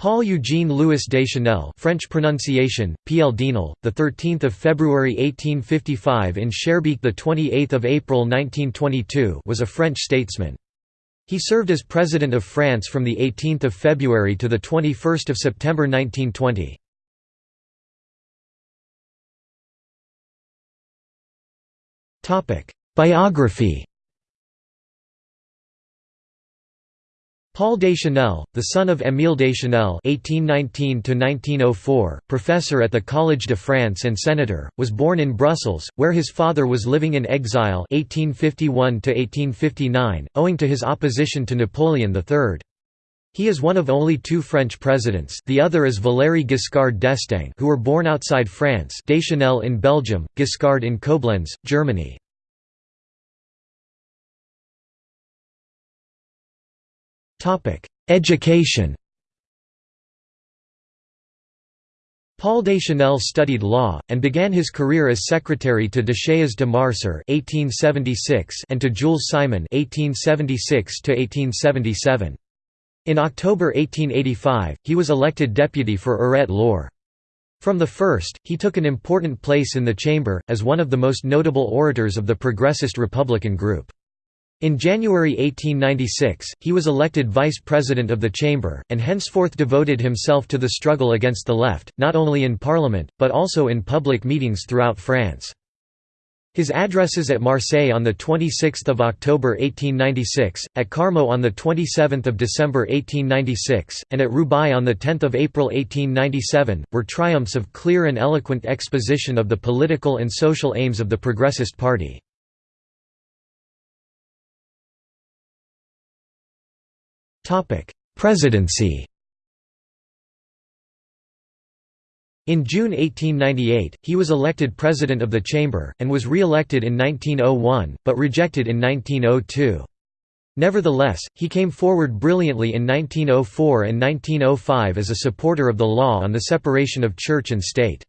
Paul Eugene Louis Deschanel French pronunciation, P.L. Dienel, 13 February 1855 in Schaerbeek 28 April 1922 was a French statesman. He served as President of France from the 18th of February to the 21st of September 1920. Topic: Biography Paul Deschanel, the son of Émile Deschanel (1819–1904), professor at the Collège de France and senator, was born in Brussels, where his father was living in exile (1851–1859), owing to his opposition to Napoleon III. He is one of only two French presidents the other is Valéry Giscard d'Estaing who were born outside France Deschanel in Belgium, Giscard in Koblenz, Germany. Education Paul Deschanel studied law, and began his career as secretary to Duchesne de Marcère and to Jules Simon In October 1885, he was elected deputy for Eure-et-Loir. From the first, he took an important place in the chamber, as one of the most notable orators of the Progressist Republican group. In January 1896, he was elected vice president of the chamber, and henceforth devoted himself to the struggle against the left, not only in parliament, but also in public meetings throughout France. His addresses at Marseille on 26 October 1896, at Carmaux on 27 December 1896, and at Roubaix on 10 April 1897, were triumphs of clear and eloquent exposition of the political and social aims of the Progressist Party. Presidency In June 1898, he was elected President of the Chamber, and was re-elected in 1901, but rejected in 1902. Nevertheless, he came forward brilliantly in 1904 and 1905 as a supporter of the law on the separation of church and state.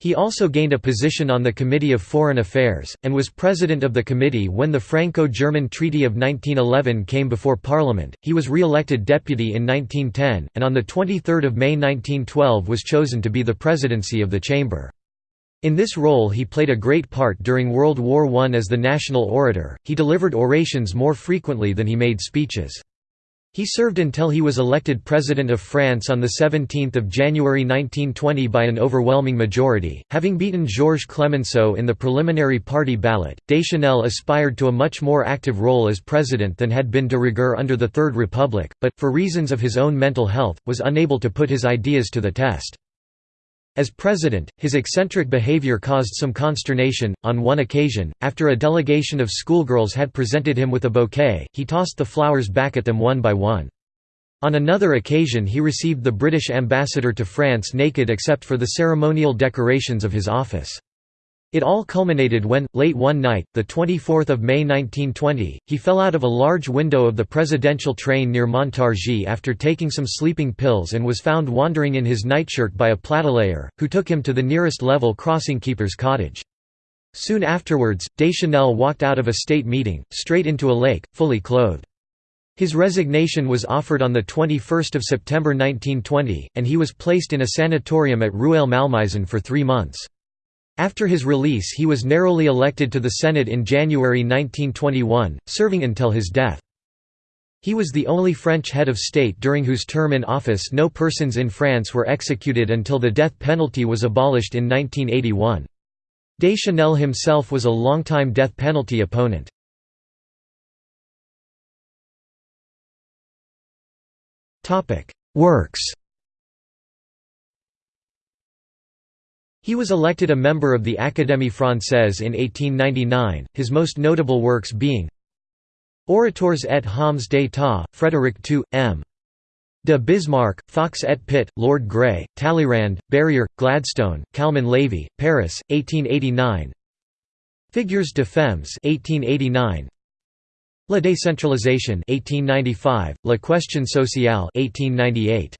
He also gained a position on the Committee of Foreign Affairs, and was president of the committee when the Franco-German Treaty of 1911 came before Parliament. He was re-elected deputy in 1910, and on 23 May 1912 was chosen to be the presidency of the chamber. In this role he played a great part during World War I as the national orator, he delivered orations more frequently than he made speeches. He served until he was elected President of France on 17 January 1920 by an overwhelming majority. Having beaten Georges Clemenceau in the preliminary party ballot, Deschanel aspired to a much more active role as president than had been de rigueur under the Third Republic, but, for reasons of his own mental health, was unable to put his ideas to the test. As president, his eccentric behavior caused some consternation. On one occasion, after a delegation of schoolgirls had presented him with a bouquet, he tossed the flowers back at them one by one. On another occasion he received the British ambassador to France naked except for the ceremonial decorations of his office. It all culminated when, late one night, 24 May 1920, he fell out of a large window of the presidential train near Montargis after taking some sleeping pills and was found wandering in his nightshirt by a platelayer, who took him to the nearest level crossing keeper's cottage. Soon afterwards, Deschanel walked out of a state meeting, straight into a lake, fully clothed. His resignation was offered on 21 September 1920, and he was placed in a sanatorium at Rueil-Malmaison for three months. After his release he was narrowly elected to the Senate in January 1921, serving until his death. He was the only French head of state during whose term in office no persons in France were executed until the death penalty was abolished in 1981. Deschanel himself was a longtime death penalty opponent. Works He was elected a member of the Académie Française in 1899, his most notable works being Orateurs et Hommes d'État, Frédéric II, M. de Bismarck, Fox et Pitt, Lord Grey, Talleyrand, Berryer, Gladstone, Calmann-Lévy, Paris, 1889 Figures de Femmes 1889 La décentralisation 1895, La question sociale 1898